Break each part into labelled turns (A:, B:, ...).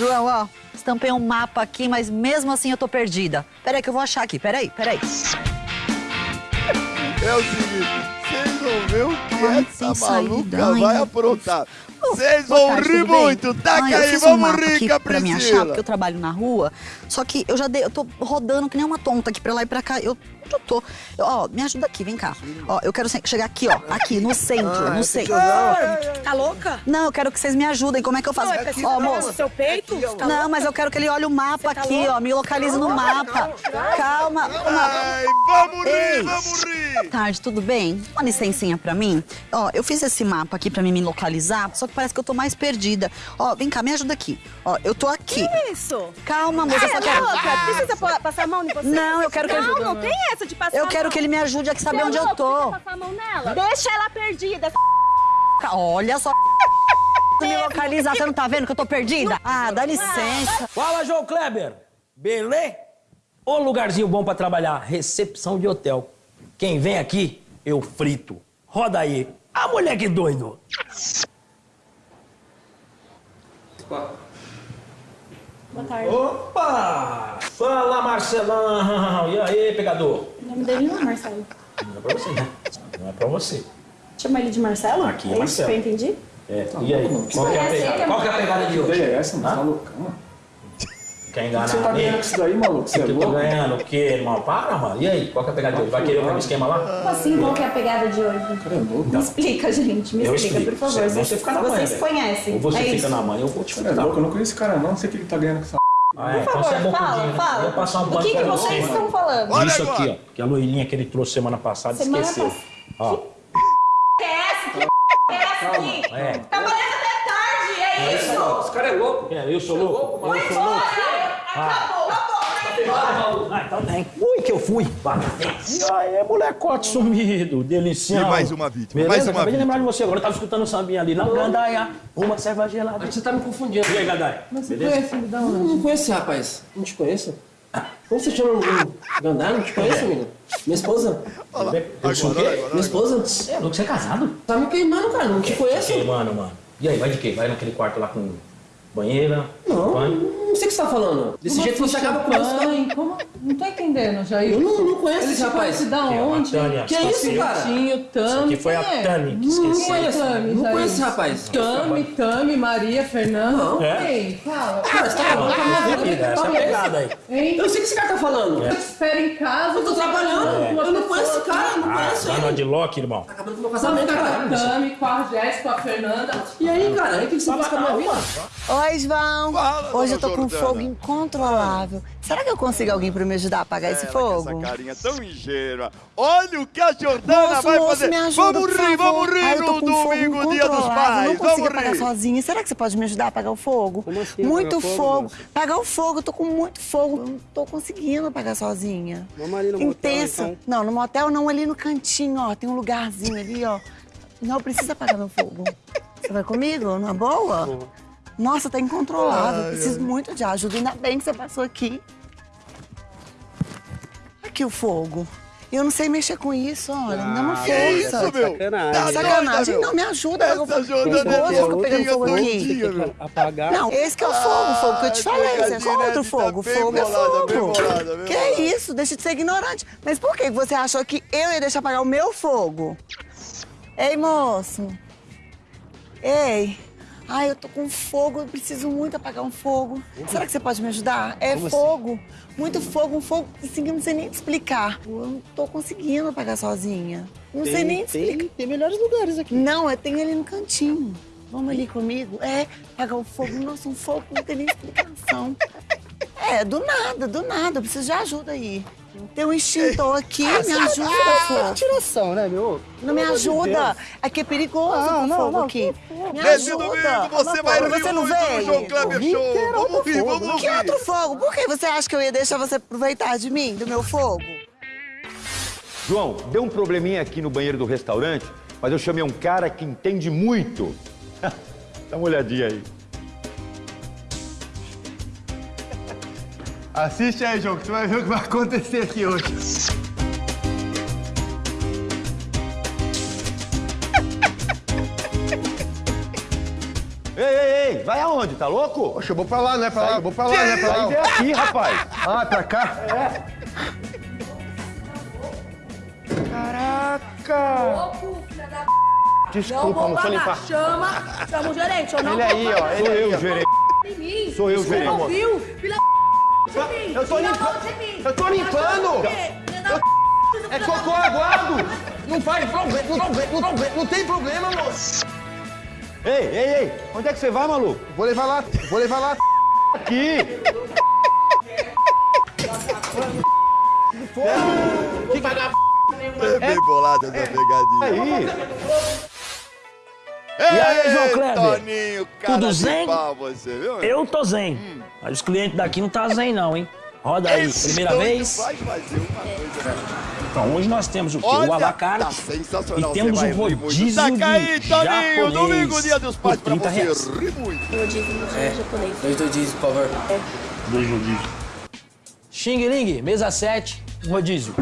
A: João, ó, estampei um mapa aqui, mas mesmo assim eu tô perdida. Peraí que eu vou achar aqui, peraí, peraí.
B: É o seguinte, vocês vão ver o que
A: Ai,
B: essa
A: saída,
B: maluca
A: ai,
B: vai aprontar. Vocês vão
A: tarde,
B: rir muito. Taca
A: Ai,
B: aí,
A: um
B: vamos
A: mapa
B: rir,
A: aqui pra me achar, porque eu trabalho na rua. Só que eu já dei, eu tô rodando que nem uma tonta aqui pra lá e pra cá. Eu, onde eu tô? Eu, ó, me ajuda aqui, vem cá. Ó, eu quero chegar aqui, ó, aqui, no centro, no centro.
C: Tá louca?
A: Não, eu quero que vocês me ajudem. Como é que eu faço?
C: Não, é pra
A: Ó,
C: no
A: moço.
C: seu peito? Tá
A: Não, mas eu quero que ele olhe o mapa
C: tá
A: aqui,
C: louca?
A: ó. Me localize no mapa. Calma. Uma...
B: Ai, vamos rir,
A: Ei.
B: vamos rir.
A: Boa tarde, tudo bem? Uma licencinha pra mim? Ó, eu fiz esse mapa aqui pra mim me localizar, só que parece que eu tô mais perdida. Ó, vem cá, me ajuda aqui. Ó, eu tô aqui.
C: Isso.
A: Calma, moça, eu só
C: É
A: quero...
C: louca? Precisa passar a mão em você?
A: Não, eu quero que ele-
C: Não, não tem essa de passar
A: Eu quero
C: mão.
A: que ele me ajude a saber
C: Você é
A: onde eu
C: louco?
A: tô.
C: Precisa passar a mão nela. Deixa ela perdida.
A: Olha só. Me localizar, você não tá vendo que eu tô perdida? Ah, dá licença.
D: Fala, João Kleber. Beleza? Ô lugarzinho bom pra trabalhar, recepção de hotel. Quem vem aqui, eu frito. Roda aí. Ah, moleque doido.
E: Boa tarde.
D: Opa! Fala, Marcelão. E aí, pegador?
E: O nome dele não é Marcelo.
D: Não é pra você, né? Não é pra você.
E: Chama ele de Marcelo?
D: Aqui é
E: é isso
D: Marcelo.
E: que eu entendi?
D: É, e aí? Qual que é a pegada?
E: ele?
D: Qual que é a pegada de hoje?
F: é essa? Você tá loucão, mano?
D: Quer enganar
F: Você tá ganhando com isso daí, maluco? Você é
D: que eu tô
F: louco?
D: ganhando o quê, irmão? Para, mano. E aí, qual que é a pegada de hoje? Vai querer o mesmo esquema lá?
E: Como assim? Qual que é a pegada de hoje?
F: Cara, é louco.
E: Me explica, gente. Me
D: Eu
E: explica,
D: explico.
E: por favor. Vocês,
D: você fica na manha,
E: vocês
D: velho.
E: conhecem.
D: Ou você
E: é
D: fica
E: isso.
D: na mãe, eu vou te
F: Cara, é louco. Eu não conheço esse cara, não. Não sei o que ele tá ganhando com essa
D: Ah, é,
E: Por
D: então você é
E: favor,
D: bom
E: fala,
D: né?
E: fala.
D: Vou passar um
E: O que, que vocês
D: você,
E: estão
D: mano.
E: falando?
B: Olha
D: Isso aqui, ó, que a loirinha que ele trouxe semana passada
E: Semana
D: esqueceu.
E: pass-
D: Ó,
E: Que é essa? Que é essa aqui?
D: é.
E: Trabalhando até tarde, é isso?
F: Esse cara é louco.
D: É, eu sou louco?
E: Vai embora! Acabou, acabou.
D: Ah, então. Ui, que eu fui. E aí, molecote sumido, delicião.
B: E mais uma vítima,
D: Beleza?
B: mais uma
D: Acabei de
B: vítima.
D: lembrar de você agora. Eu tava escutando o sambinha ali. Na gandaia, uma serva gelada.
G: Você tá me confundindo.
D: E aí, gandaia? Beleza?
G: Conhece, me dá uma... Não conheço esse rapaz. Não te conheço. Como você chama o Gandar? Não te conheço, menino. Minha esposa.
D: Eu sou o
B: Agora,
D: quê?
B: agora,
G: Minha esposa.
D: É louco, você é casado?
G: Tá me queimando, cara. Não te conheço.
D: Ei, mano, mano. E aí, vai de quê? Vai naquele quarto lá com banheira?
G: Não,
D: banho?
G: Não sei o que você tá falando. Desse jeito você acaba com isso.
H: Mãe, como? Não tô entendendo, Jair.
G: Eu não, não conheço
H: Ele
G: esse rapaz.
H: conhece da
D: Que é
H: onde?
G: Que isso, cara?
H: Tinho,
D: Isso
H: Tami.
D: aqui foi a
H: quem é?
D: Tânia que
G: Não
D: esqueceu.
G: conheço.
H: Tami,
G: Não conheço esse rapaz.
H: Tami, Tami, Maria, Fernanda.
G: Não.
D: É?
H: Quem? Fala.
G: Cara, você tá acabando com a minha vida.
D: Essa é pegada aí.
H: Hein?
G: Eu não sei o que esse cara tá falando.
D: É.
H: Espera em casa.
G: Eu tô trabalhando. Eu não conheço esse cara. Eu não
D: Ah,
G: conheço
D: tá no
G: ele.
D: Adlock, irmão.
G: Tá acabando com o meu casamento, cara.
H: a Tami, com a Jéssica, com a Fernanda.
G: E aí, cara? Aí o que você faz com a minha vida?
A: Oi, João.
B: Fala,
A: Hoje eu tô com um. Fogo incontrolável. Será que eu consigo alguém pra me ajudar a apagar esse
B: com
A: fogo?
B: Essa carinha tão ingênua. Olha o que a Jordana
A: Moço,
B: vai
A: moço,
B: fazer.
A: me ajuda,
B: vamos
A: por
B: rir,
A: favor.
B: vamos rir
A: Ai, eu tô
B: no
A: com fogo
B: domingo, dia dos
A: incontrolável,
B: pais.
A: Não consigo
B: Vamos
A: apagar
B: rir.
A: sozinha. Será que você pode me ajudar a apagar o fogo?
G: Como assim,
A: muito
G: apagar
A: fogo.
G: fogo?
A: Apagar o fogo, eu tô com muito fogo. Eu não tô conseguindo apagar sozinha.
G: Vamos ali no motel,
A: Intensa.
G: então.
A: Não, no motel não, ali no cantinho, ó. Tem um lugarzinho ali, ó. Não precisa apagar meu fogo. Você vai comigo? Numa boa? Nossa, tá incontrolável.
B: Ai,
A: Preciso muito de ajuda. Ainda bem que você passou aqui. Aqui o fogo. Eu não sei mexer com isso, olha. Me dá uma
B: Ah, Que isso,
A: força.
B: meu?
G: Sacanagem.
B: Tá
A: Sacanagem.
B: doida,
A: Não, me ajuda.
B: Essa
A: eu vou-
B: Jordana é
A: Nervoso, eu fico pegando
B: doidinha,
A: fogo aqui.
B: doidinha, meu.
G: Apagar.
A: Não, esse que é o fogo, o fogo que eu te
B: Ai,
A: falei. Esse é
B: coitadinha,
A: só
B: né?
A: outro
B: Tá
A: fogo.
B: bem
A: Fogo é
B: bolada, bem
A: fogo.
B: bolada, bem
A: Que
B: bolada.
A: isso? Deixa de ser ignorante. Mas por que você achou que eu ia deixar apagar o meu fogo? Ei, moço. Ei. Ai, eu tô com fogo, eu preciso muito apagar um fogo. Será que você pode me ajudar? É fogo. Muito fogo, um fogo assim que eu não sei nem te explicar. Eu não tô conseguindo apagar sozinha. Não sei nem te explicar.
G: tem melhores lugares aqui.
A: Não, eu tenho ali no cantinho. Vamos ali comigo? É, apagar o fogo. Nossa, um fogo que não tem nem explicação. É, do nada, do nada. Eu preciso de ajuda aí. Tem um extintor aqui, me ajuda, fogo.
G: Tiração, né, meu?
A: Não me ajuda. Aqui é perigoso
G: Ah, não,
A: fogo
G: não,
A: aqui. Me
B: Nesse
A: ajuda.
B: domingo você vai
A: você não veio?
B: João Kleber Show. Vamos vamos
A: Que outro fogo? Por que você acha que eu ia deixar você aproveitar de mim, do meu fogo?
I: João, deu um probleminha aqui no banheiro do restaurante, mas eu chamei um cara que entende muito. Dá uma olhadinha aí.
F: Assiste aí, João, que você vai ver o que vai acontecer aqui hoje.
I: Ei, ei, ei, vai aonde?
E: onde? Tá louco?
J: Poxa, eu vou pra lá, não é pra lá, eu vou pra lá, não é pra
E: Sai
J: lá.
E: vem aqui, rapaz.
J: Ah, pra cá?
E: Caraca!
J: Desculpa, não foi limpar.
K: Chama, chama o gerente, eu não
J: Ele aí, ó, ele
E: Sou eu,
J: ó.
E: gerente. Sou eu,
K: Você
E: gerente.
K: não viu? Filha da de mim.
J: Eu tô
K: a
J: limpando. Eu tô limpando. É cocô aguado. Não faz problema, não, não, não, não tem problema, moço.
E: Ei, ei, ei, onde é que você vai, maluco?
J: Vou levar lá, vou levar lá.
E: Aqui!
B: É bem bolada essa pegadinha.
E: Aí!
B: E
D: aí, João Kleber?
B: Toninho, cara
D: Tudo zen?
B: pau você, viu?
D: Eu tô zen. Mas os clientes daqui não tá zen, não, hein? Roda aí,
B: Esse
D: primeira vez.
B: vai fazer uma coisa, né?
D: Então, hoje nós temos o quê?
B: Olha,
D: o alacarte.
B: tá sensacional,
D: E temos o rodízio
B: Taca aí,
D: de
B: Toninho,
D: japonês
B: domingo, dia dos pais, pra
D: 30
B: você
D: reais.
B: rir muito.
L: Dois rodízios, por favor.
D: Dois rodízios. Xing Ling, mesa 7, um rodízio.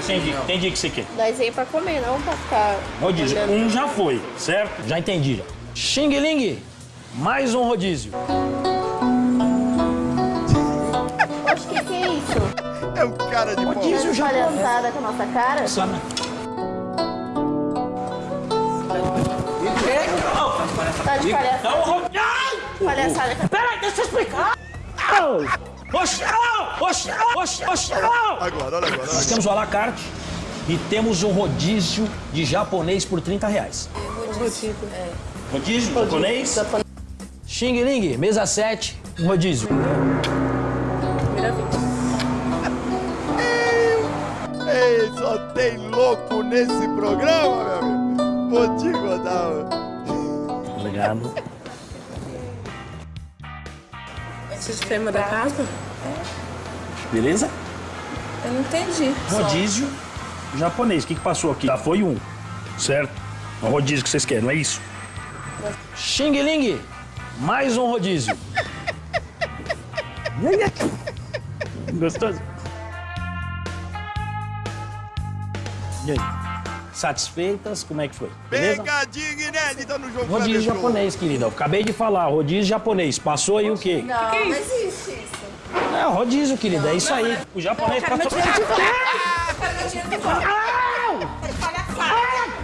L: Mim,
D: Entendi,
L: não.
D: entendi o que você quer.
K: Nós veio pra comer, não pra ficar.
D: Rodízio, um já foi, certo? Já entendi. já. Xing Ling, mais um rodízio.
K: Oxe, que que é isso?
B: É um cara de.
D: Rodízio japonês.
K: Palhaçada com a nossa cara?
D: Só na-
K: Tá de palhaçada.
D: Não, ro- Ai!
K: Palhaçada.
D: Peraí, deixa eu explicar. Oxi, Oxi, oxi, alô!
B: Agora, olha agora,
D: Nós temos o alacarte e temos um rodízio de japonês por 30 reais. Rodízio japonês? Xing Ling, mesa 7, um rodízio.
B: Ei, só tem louco nesse programa, meu amigo. Vou te contar.
D: Obrigado.
M: Sistema da casa?
D: Beleza?
M: Eu não entendi.
D: Rodízio japonês. O que, que passou aqui? Já foi um, certo? É o rodízio que vocês querem, não é isso? Xing Ling, mais um rodízio. Gostoso? E aí? Satisfeitas? Como é que foi? Beleza?
B: Pegadinha inédita no jogo
D: Rodízio japonês, querida. Eu acabei de falar, rodízio japonês. Passou aí o quê?
K: Não, não existe isso.
D: É, rodízio, querida. É isso aí. O japonês passou.
K: meu dinheiro de volta. Palhaçada.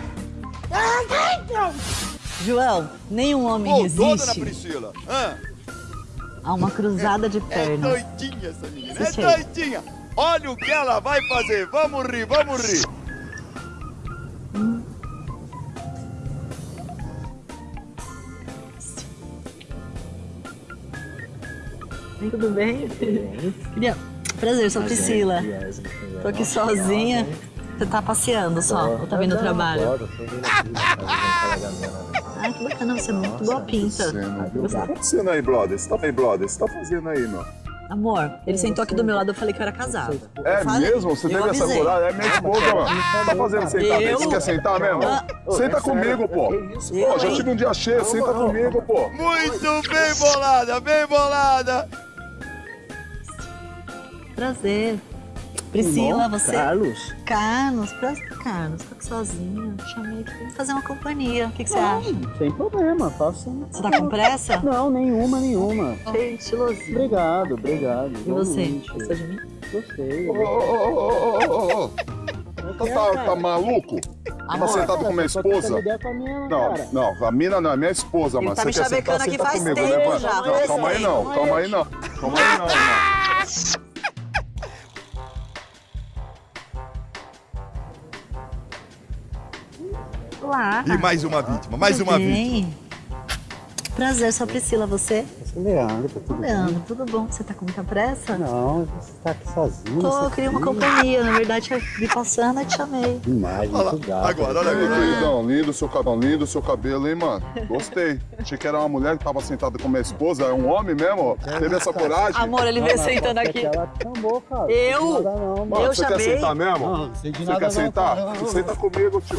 N: João, nenhum homem
B: Ô, dona
N: resiste
B: Priscila. Hã?
N: a uma cruzada de
B: É
N: pernas.
B: doidinha essa menina. É
N: Sim, sim.
B: doidinha. Olha o que ela vai fazer. Vamos rir, vamos rir.
N: Tudo bem? Queria- Prazer, sou Priscila. Tô aqui sozinha. Você tá passeando só, ou tá vindo ao trabalho? Ah, que bacana, você é muito boa pinta.
O: O que tá acontecendo aí, brother? Você tá aí, brother? Você tá fazendo aí, meu?
N: Amor, ele sentou aqui do meu lado, eu falei que eu era casada.
O: É
N: Falei.
O: mesmo? Você teve essa coragem? É minha esposa, mano. Tá fazendo sentar
N: Eu?
O: Você quer sentar mesmo?
N: Ah.
O: Senta comigo, pô. Pô, já tive um dia cheio, senta comigo, pô.
B: Muito bem bolada, bem bolada.
N: Prazer. Priscila, você.
D: Carlos.
N: Carlos, prazer, Carlos. Tô aqui sozinha. Chamei aqui pra fazer uma companhia. O que, que você acha?
P: Sem problema, faça.
N: Você tá com pressa?
P: Não, nenhuma, nenhuma.
N: Achei estilosinho.
P: Obrigado, obrigado.
N: E você? Gostou de mim?
P: Gostei.
O: Ô, ô, ô, ô, ô, ô, ô. Tá, tá, tá maluco? Tá
N: Amor.
O: sentado com minha esposa?
P: ideia com a minha,
O: Não,
P: cara.
O: não, a mina não é minha esposa, mano.
N: tá
O: Você
N: me
O: quer sentar, senta
N: faz
O: comigo,
N: tempo
O: né, mano?
N: já,
O: Não, calma aí não, calma aí não. Calma aí não, mano.
N: Olá.
B: E mais uma vítima, mais uma vítima.
N: Bem. Prazer, sou a Priscila, você?
P: Eu sou Leandro, tá tudo
N: Leandro,
P: bem?
N: tudo bom? Você tá com muita pressa?
P: Não, você tá aqui sozinho.
N: Tô, eu
P: você
N: queria uma companhia. Na verdade, eu vi passando e te chamei.
P: Demais, muito gato.
B: agora, olha agora.
O: queridão, lindo seu cabelo, lindo seu cabelo, hein, mano? Gostei. Achei que era uma mulher que tava sentada com minha esposa, é um homem mesmo? Teve essa coragem?
N: Amor, ele veio sentando aqui.
P: Ela chamou, cara.
N: Eu?
P: Não, não,
O: Mano,
N: eu
O: você quer
N: chamei?
O: sentar mesmo?
P: Não, não sei de
O: Você
P: nada
O: quer
P: não,
O: sentar? Senta comigo, tio.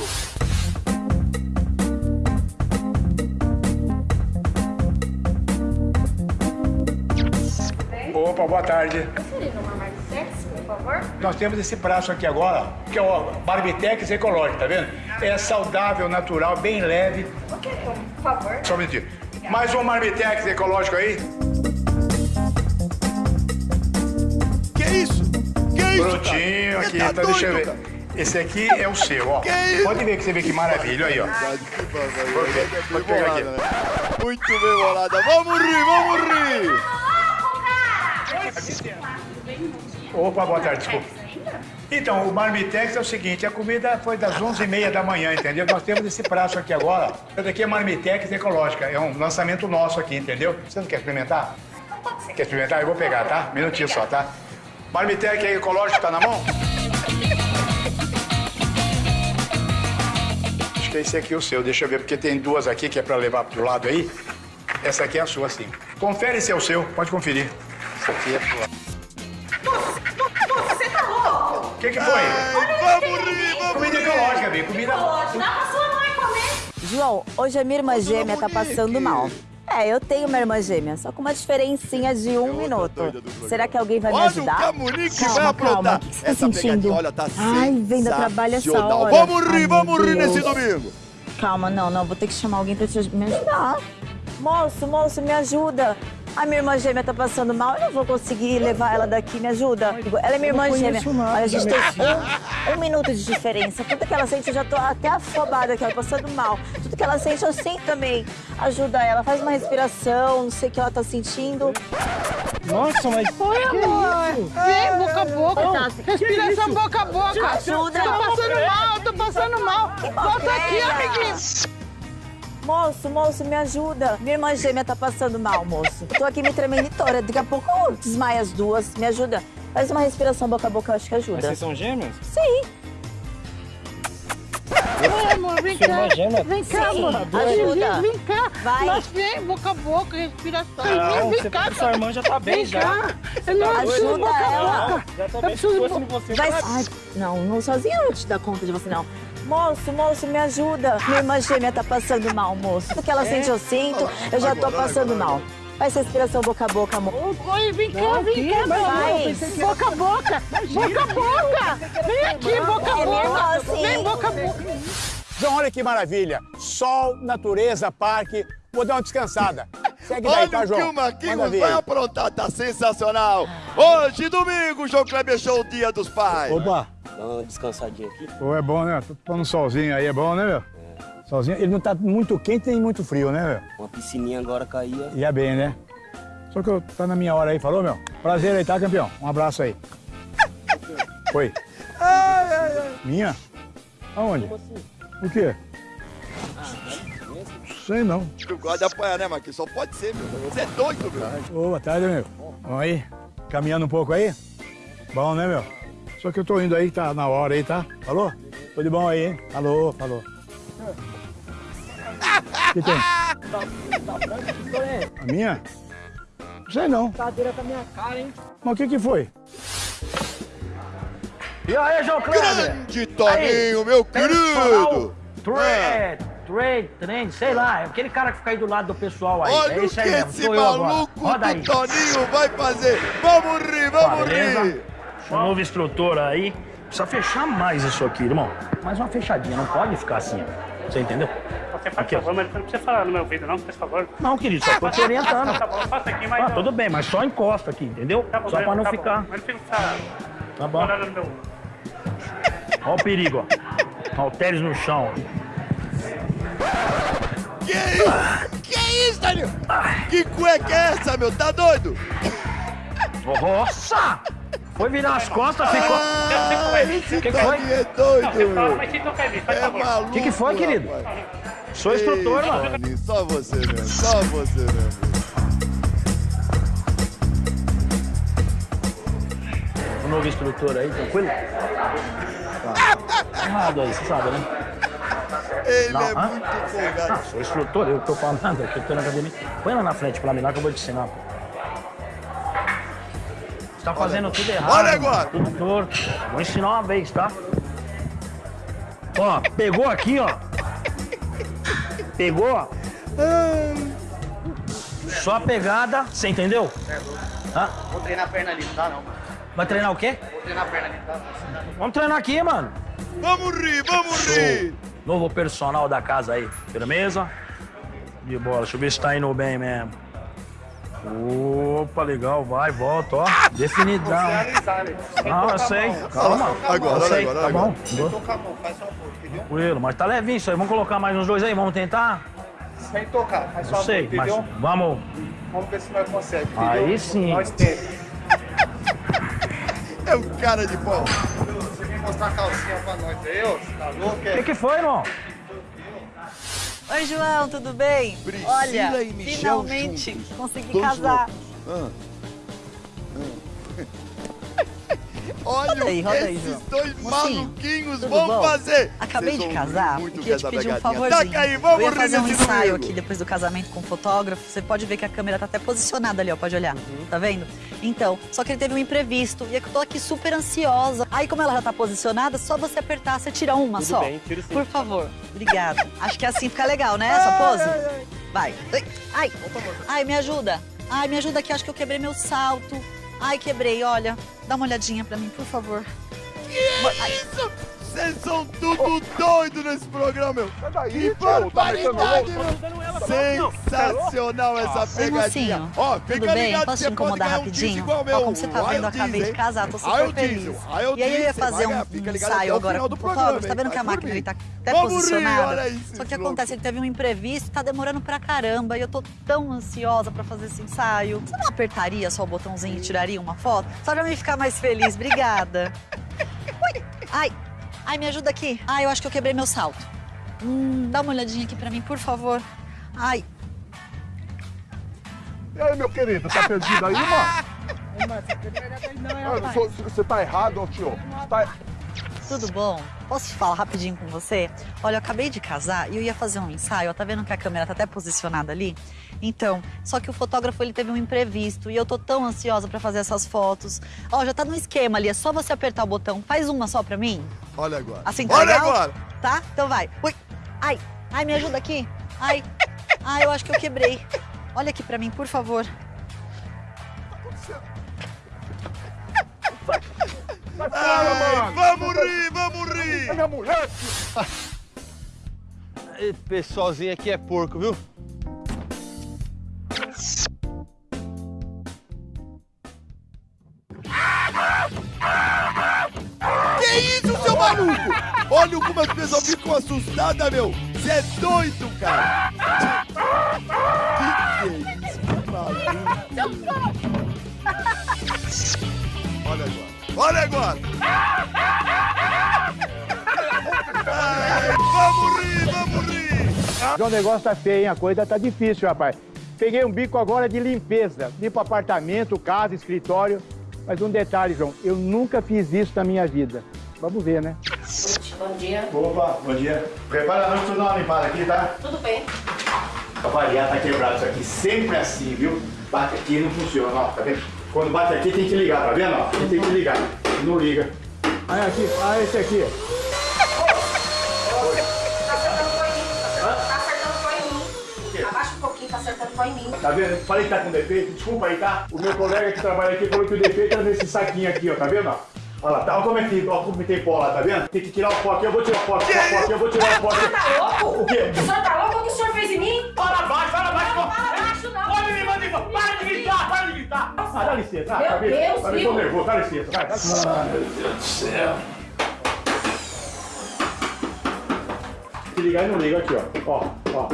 F: Opa, boa tarde.
C: Seria uma Marmitex, por favor?
F: Nós temos esse braço aqui agora, que é o Barbitex ecológico, tá vendo? É saudável, natural, bem leve.
C: Querer um, por favor.
F: Só um minutinho. Mais um Marmitex ecológico aí.
B: Que isso? Que isso,
F: Prontinho aqui,
B: tá
F: então deixa eu ver. Esse aqui é o seu, ó.
B: Que isso?
F: Pode ver que você vê que maravilha, aí, ó. Pode pegar aqui.
B: Muito bem bolada. Vamos rir, vamos rir.
F: Opa, boa tarde, desculpa. Então, o Marmitex é o seguinte, a comida foi das 11h30 da manhã, entendeu? Nós temos esse prato aqui agora. Essa daqui é Marmitex ecológica, é um lançamento nosso aqui, entendeu? Você não quer experimentar? Quer experimentar? Eu vou pegar, tá? Minutinho só, tá? Marmitex ecológico, tá na mão? Acho que esse aqui é o seu, deixa eu ver, porque tem duas aqui que é pra levar pro lado aí. Essa aqui é a sua, sim. Confere se é o seu, pode conferir. Essa aqui é pro lado.
Q: Você tá louco?
F: O que, que foi?
B: vamos rir, vamos
F: Comida ecológica, Bi. Comida.
Q: Pode, dá pra sua mãe comer.
R: João, hoje a minha irmã gêmea tá passando mal. É, eu tenho uma irmã gêmea, só com uma diferencinha de um minuto. Será que alguém vai me
B: Olha o
R: ajudar?
B: Camunique
R: calma,
B: vai aprontar.
R: calma. Que você tá
B: Essa
R: sentindo?
B: pegadinha, olha, tá
R: Ai, vem da trabalho essa hora.
B: Vamos rir,
R: Ai,
B: vamos rir nesse domingo.
R: Calma, não, não, vou ter que chamar alguém pra te, me ajudar. Moço, moço, me ajuda. A minha irmã gêmea tá passando mal, eu não vou conseguir levar ela daqui, me ajuda. Ela é minha irmã gêmea.
P: nada,
R: Olha, a gente tem um, um minuto de diferença. Tudo que ela sente, eu já tô até afobada aqui, ela passando mal. Tudo que ela sente, eu sinto também. Ajuda ela, faz uma respiração, não sei o que ela tá sentindo.
P: Nossa, mas.
C: Oi, amor. Vem, boca a boca. Respiração boca a boca.
R: Ajuda.
C: Tô passando mal, tô passando mal. Volta aqui, amiguinho.
R: Moço, moço, me ajuda. Minha irmã gêmea tá passando mal, moço. Eu tô aqui me tremendo toda. Daqui a pouco eu desmaio as duas. Me ajuda. Faz uma respiração boca a boca, eu acho que ajuda.
P: Mas vocês são gêmeas?
R: Sim.
C: Oi, amor, vem
P: Sua
C: cá.
P: gêmea?
C: Vem cá,
R: Sim,
C: amor.
R: ajuda.
C: Vem, vem cá.
R: Vai.
C: Nós vem, boca a boca, respiração.
P: Não,
C: vem
P: você-
C: cá.
P: sua irmã já tá bem,
C: vem
P: já.
C: Cá. Eu não
P: Tá
R: doido?
C: boca a
R: Ajuda
C: boca.
P: Já tô
C: Eu
P: bem,
C: preciso
P: se fosse você.
R: Vai.
P: vai.
R: Ai, não, não sozinha eu não te dar conta de você, não. Moço, moço, me ajuda. Minha irmã gêmea tá passando mal, moço. Tudo que ela sente, eu sinto. Eu já tô passando mal. Faz respiração boca a boca, amor.
C: Oi, vem cá, vem cá, meu
R: Vai.
C: amor. Boca a boca. Boca a boca. Vem aqui, boca a
R: É
C: boca.
R: sim.
C: Vem, boca a boca.
P: João, olha que maravilha. Sol, natureza, parque. Vou dar uma descansada. Segue daí, tá,
B: Olha o que
P: João?
B: o Marquinhos
P: ver
B: vai aprontar, tá sensacional. Hoje, domingo, João Kleber Show, Dia dos Pais.
P: Opa.
S: Dá uma descansadinha aqui.
P: Pô, é bom, né? Tô pondo um solzinho aí, é bom, né, meu? Solzinho. Ele não tá muito quente nem muito frio, né, meu?
S: Uma piscininha agora caía.
P: Ia bem, né? Só que eu tá na minha hora aí, falou, meu? Prazer aí, tá, campeão? Um abraço aí. Oi. Minha? Aonde? O quê? Sei não.
B: Tu gosta de apanhar, né, Marquinhos? Só pode ser, meu. Você é doido, meu.
P: Ô, boa tarde, meu. Vamos aí? Caminhando um pouco aí? Bom, né, meu? Só que eu tô indo aí, tá na hora aí, tá? Falou? Tudo bom aí, hein? Falou, falou. O que tem? A minha? Sei não.
D: Cadeira com a minha cara, hein?
P: Mas o que que foi?
D: E aí, João Kleber?
B: Grande Toninho, meu querido.
D: Trade, trade, trend, sei lá, é aquele cara que fica aí do lado do pessoal aí.
B: Olha
D: é isso
B: que
D: aí mesmo,
B: esse
D: sou
B: maluco
D: Roda
B: do Toninho vai fazer. Vamos rir, vamos
D: Beleza?
B: rir.
D: Sou novo instrutor aí. Precisa fechar mais isso aqui, irmão. Mais uma fechadinha, não pode ficar assim. Você entendeu?
T: Você faz favor, mas não precisa falar no meu ouvido, não, por favor.
D: Não, querido, só tô te orientando.
T: Tá bom, faça aqui, mas.
D: Ah, tudo bem, mas só encosta aqui, entendeu?
T: Tá bom,
D: só pra não
T: tá
D: ficar.
T: Bom. Mas não fica
D: Tá bom. Olha o perigo, ó. Halteres no chão.
B: Que isso? Que isso, Toninho? Que cueca é essa, meu? Tá doido?
D: Nossa! Foi virar as costas, ficou.
B: Ah, esse
D: que, que foi?
B: É doido.
T: Não, você fala, mas se tocar em mim, faz
B: É
T: favor.
B: maluco,
D: O que, que foi, querido?
B: rapaz.
D: Sou instrutor, mano.
B: Só você mesmo, só você mesmo.
D: O novo instrutor aí, tranquilo? Tá. Errado aí, você sabe, né?
B: Ele é muito
D: Ah,
B: folgado.
D: sou instrutor, eu tô falando, eu tô na academia. Põe lá na frente pra mim lá que eu vou te ensinar. pô. Você tá fazendo tudo errado.
B: Olha agora.
D: Tudo torto. Vou ensinar uma vez, tá? Ó, pegou aqui, ó. Pegou, ó. Só a pegada, você entendeu? Hã?
S: Vou treinar a perna ali, não dá não, mano.
D: Vai treinar o quê?
S: Vou treinar a perna ali, dá?
D: Vamos treinar aqui, mano.
B: Vamos rir, vamos rir.
D: Novo personal da casa aí. Firmeza? De bola. Deixa eu ver se tá indo bem mesmo. Opa, legal. Vai, volta, ó. Definidão. Ah, eu sei. Calma.
B: Agora,
D: sei.
B: agora,
D: Tá
B: agora.
D: bom.
S: Sem tocar a mão, faz só um pouco, entendeu?
D: Tranquilo, mas tá levinho isso aí. Vamos colocar mais uns dois aí, vamos tentar?
S: Sem tocar, faz só um
D: sei,
S: pouco,
D: mas
S: entendeu?
D: vamos.
S: Vamos ver se nós conseguimos, entendeu?
D: Aí sim.
S: Nós temos.
B: É um cara de pau.
S: A calcinha pra nós aí, ó? Tá louco?
D: O que, que foi, irmão?
N: Oi, João, tudo bem?
B: Priscila
N: Olha,
B: e Michel
N: finalmente
B: juntos.
N: consegui
B: Dois
N: casar.
B: Ah. Olha
N: Roda aí,
B: o que
N: roda aí,
B: esses
N: João.
B: dois
N: Mocinho,
B: maluquinhos vão
N: bom?
B: fazer.
N: Acabei
B: Vocês
N: de casar
B: rir muito
N: e queria te pedir um favorzinho.
B: Taca aí, vamos
N: Eu ia fazer um ensaio aqui depois do casamento com o fotógrafo. Você pode ver que a câmera tá até posicionada ali, ó. Pode olhar.
B: Uhum.
N: Tá vendo? Então, só que ele teve um imprevisto e eu tô aqui super ansiosa. Aí, como ela já tá posicionada, só você apertar, você tira uma
S: Tudo
N: só.
S: bem, tiro sim.
N: Por favor. Obrigada. Acho que assim fica legal, né? Essa pose? Vai. Ai. Ai, me ajuda. Ai, me ajuda aqui. Acho que eu quebrei meu salto. Ai, quebrei. Olha, dá uma olhadinha pra mim, por favor.
B: Que isso? Vocês são tudo doido nesse programa, meu.
O: Sai daí,
B: Que
O: tá
B: barbaridade, meu. Sensacional essa
N: Oi,
B: pegadinha.
N: mocinho.
B: Ó,
N: Tudo
B: fica
N: bem?
B: ligado,
N: Posso
B: você
N: te
B: pode
N: incomodar
B: ganhar um igual meu.
N: como você tá vendo, eu acabei de casar, tô super feliz. E aí eu ia fazer um ensaio agora
B: final
N: com
B: do
N: o
B: programa,
N: fotógrafo. Tá vendo que a máquina tá
B: mim.
N: até posicionada? Só que acontece, ele teve um imprevisto, tá demorando pra caramba. E eu tô tão ansiosa pra fazer esse ensaio. Você não apertaria só o botãozinho e tiraria uma foto? Só pra me ficar mais feliz. Obrigada. Ui. Ai, ai, me ajuda aqui. Ai, eu acho que eu quebrei meu salto. Hum, dá uma olhadinha aqui pra mim, por favor. Ai,
O: E aí, meu querido, tá perdido aí, mano? Ah, sou- Você tá errado, ó, tio. Você tá...
N: Tudo bom? Posso te falar rapidinho com você? Olha, eu acabei de casar e eu ia fazer um ensaio. ó, Tá vendo que a câmera tá até posicionada ali? Então, só que o fotógrafo ele teve um imprevisto e eu tô tão ansiosa pra fazer essas fotos. Ó, já tá no esquema ali, é só você apertar o botão. Faz uma só pra mim.
B: Olha agora.
N: Assim tá
B: Olha
N: legal?
B: agora.
N: Tá? Então vai. Ui. Ai, ai, me ajuda aqui. Ai, ai, eu acho que eu quebrei. Olha aqui pra mim, por favor.
B: Ai, vamos rir, vamos rir.
O: É minha mulher,
S: Esse pessoalzinho aqui é porco, viu?
B: Que isso, seu maluco? Olha como as pessoas ficam assustadas, meu. Você é doido, cara. Que que é isso, que maluco? Olha agora. Olha agora. Ai, vamos rir, vamos rir.
F: O negócio tá feio, hein? A coisa tá difícil, rapaz. Peguei um bico agora de limpeza. Limpo apartamento, casa, escritório. Mas um detalhe, João, eu nunca fiz isso na minha vida. Vamos ver, né?
H: Bom dia.
F: Opa, bom dia. Prepara a noite pra dar uma limpada aqui, tá?
H: Tudo bem.
F: Pra variar, tá quebrado isso aqui. Sempre assim, viu? Bate aqui não funciona, ó. Tá vendo? Quando bate aqui tem que ligar, tá vendo? ó? Aqui tem que ligar. Não liga. Aí aqui, ah, esse aqui.
E: Tá acertando foi em mim. Tá acertando foi em mim. Abaixa um pouquinho, tá acertando foi em mim.
F: Tá vendo? Falei que tá com defeito, desculpa aí, tá? O meu colega que trabalha aqui falou que o defeito era nesse saquinho aqui, ó, tá vendo? ó? Olha lá, tá, olha como é que, olha como tem pó lá, tá vendo? Tem que tirar o pó aqui, eu vou tirar o pó aqui, tirar o pó aqui, eu vou tirar o pó
E: O senhor
F: aqui.
E: tá louco?
F: O quê?
E: O senhor tá louco? O que o senhor fez em mim?
F: Fala baixo, fala baixo.
E: Não, fala baixo
F: Ah, dá licença. Ah,
E: Meu
F: tá vendo?
E: Deus,
F: Tá
E: viu?
F: Tô nervoso, dá licença. Vai, dá licença.
D: Ah, meu Deus do céu.
F: Se ligar e não liga aqui, ó. Ó, ó.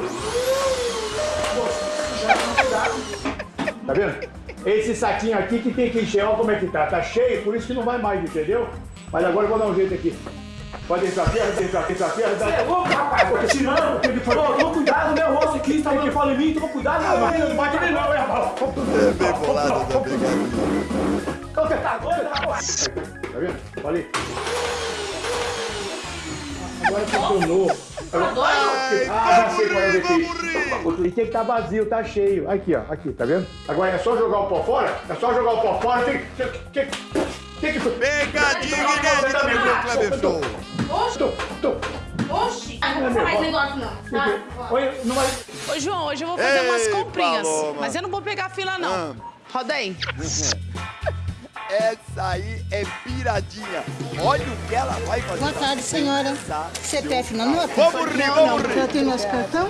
F: Tá vendo? Esse saquinho aqui que tem que encher, olha como é que tá. Tá cheio, por isso que não vai mais, entendeu? Mas agora eu vou dar um jeito aqui. Pode entrar aqui, pode entrar aqui, entrar aqui. Você é louco, rapaz? Tô tirando. O que que foi? Toma cuidado, meu rosto aqui. Tá que fala em mim, toma cuidado. Não, não bate nem não, é, rapaz.
B: É bem bolado da pegadinha.
F: Então você tá doido, rapaz? Tá vendo? Olha aí. Agora funcionou.
E: Tá doido?
F: Ah, já sei qual é o defeito. E tem que estar vazio, tá cheio. Aqui, ó. Aqui, tá vendo? Agora é só jogar o pó fora? É só jogar o pó fora. Tem, tem, tem que...
B: Pegadinha inédita no João Kleber Show.
E: Oxi. Ah, não vou falar mais negócio não. Tá?
F: Oi, não vai...
H: Ô, João, hoje eu vou fazer
B: Ei,
H: umas comprinhas.
B: Paloma.
H: Mas eu não vou pegar fila, não.
B: Ah,
C: Roda aí.
B: Essa aí é piradinha. Olha o que ela vai fazer.
C: Boa tarde, senhora. CPF na nota?
B: Vamos rir, vamos
C: não.
B: rir.
C: Já tem nosso cartão?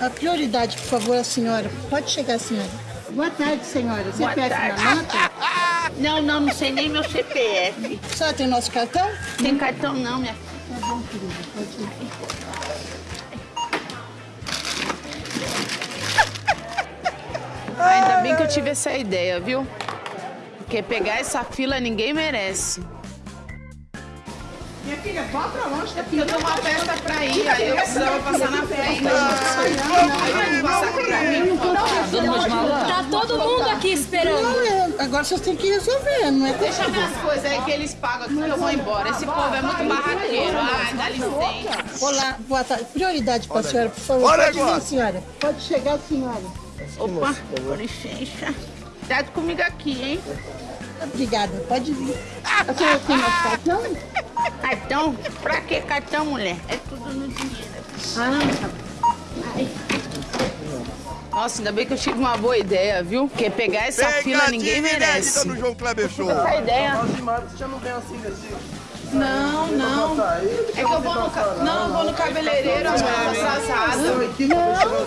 C: A prioridade, por favor, a senhora. Pode chegar, senhora. Boa tarde, senhora.
M: Boa
C: CPF
M: tarde.
C: na nota?
M: Não, não, não sei nem meu CPF.
C: A senhora tem nosso cartão?
M: Tem cartão não, minha
C: Tá bom, querida. Pode ir.
M: Ainda bem que eu tive essa ideia, viu? Porque pegar essa fila ninguém merece.
C: Filha, vá pra longe.
M: É porque eu tenho uma festa pra ir, aí eu precisava passar na frente. Aí não passar pra mim, tá.
C: Tá todo mundo aqui esperando. agora vocês têm que resolver, não é
M: Deixa minhas coisas aí que eles pagam aqui que eu vou embora. Esse povo é muito barraqueiro. Ai, dá licença.
C: Olá, boa tarde. Prioridade para a senhora, por favor.
M: Olha
C: Pode
M: agora.
C: vir, senhora. Pode chegar, senhora.
M: Opa, com licença. Cuidado comigo aqui, hein?
C: Obrigada, pode vir. A senhora tem nosso cartão?
M: Cartão? Pra que cartão, mulher? É tudo no dinheiro.
C: Ah,
M: Ai. Nossa, ainda bem que eu tive uma boa ideia, viu? Porque pegar essa fila ninguém merece.
B: no João Kleber Show.
M: Essa ideia.
S: Você já não vem assim desse...
M: Não, não. É que eu vou no, ca- não, eu vou no cabeleireiro, amor, tô atrasada.